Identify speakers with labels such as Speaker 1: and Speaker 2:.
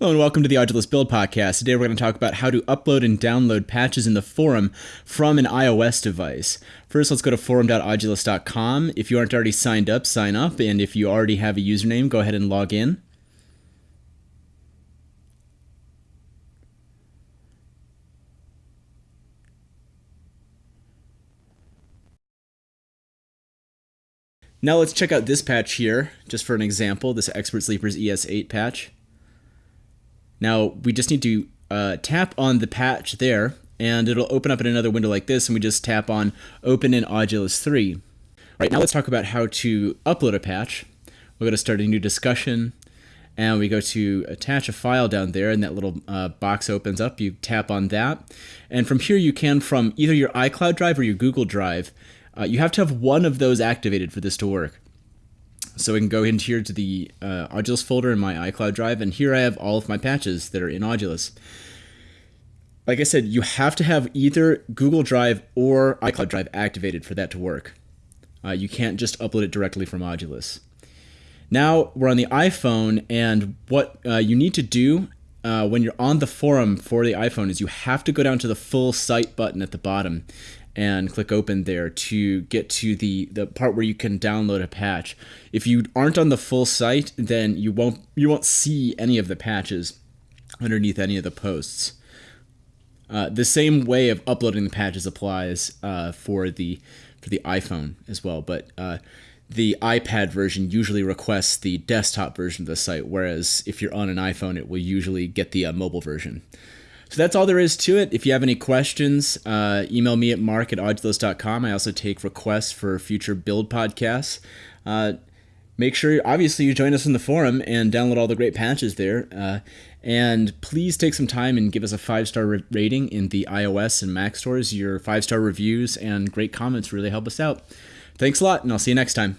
Speaker 1: Hello and welcome to the Audulus Build Podcast. Today we're going to talk about how to upload and download patches in the forum from an iOS device. First, let's go to forum.audulus.com. If you aren't already signed up, sign up. And if you already have a username, go ahead and log in. Now let's check out this patch here, just for an example, this Expert Sleepers ES8 patch. Now we just need to uh, tap on the patch there and it'll open up in another window like this and we just tap on open in Audulus 3. Right now let's talk about how to upload a patch. We're going to start a new discussion and we go to attach a file down there and that little uh, box opens up. You tap on that and from here you can from either your iCloud drive or your Google Drive. Uh, you have to have one of those activated for this to work. So we can go into here to the uh, Audulus folder in my iCloud drive, and here I have all of my patches that are in Audulus. Like I said, you have to have either Google Drive or iCloud Drive activated for that to work. Uh, you can't just upload it directly from Audulus. Now we're on the iPhone, and what uh, you need to do uh, when you're on the forum for the iPhone is you have to go down to the full site button at the bottom and click open there to get to the the part where you can download a patch. If you aren't on the full site, then you won't you won't see any of the patches underneath any of the posts. Uh, the same way of uploading the patches applies uh, for the for the iPhone as well, but uh, the iPad version usually requests the desktop version of the site, whereas if you're on an iPhone, it will usually get the uh, mobile version. So that's all there is to it. If you have any questions, uh, email me at mark at audulus.com. I also take requests for future build podcasts. Uh, make sure, obviously, you join us in the forum and download all the great patches there. Uh, and please take some time and give us a five star re- rating in the iOS and Mac stores. Your five star reviews and great comments really help us out. Thanks a lot, and I'll see you next time.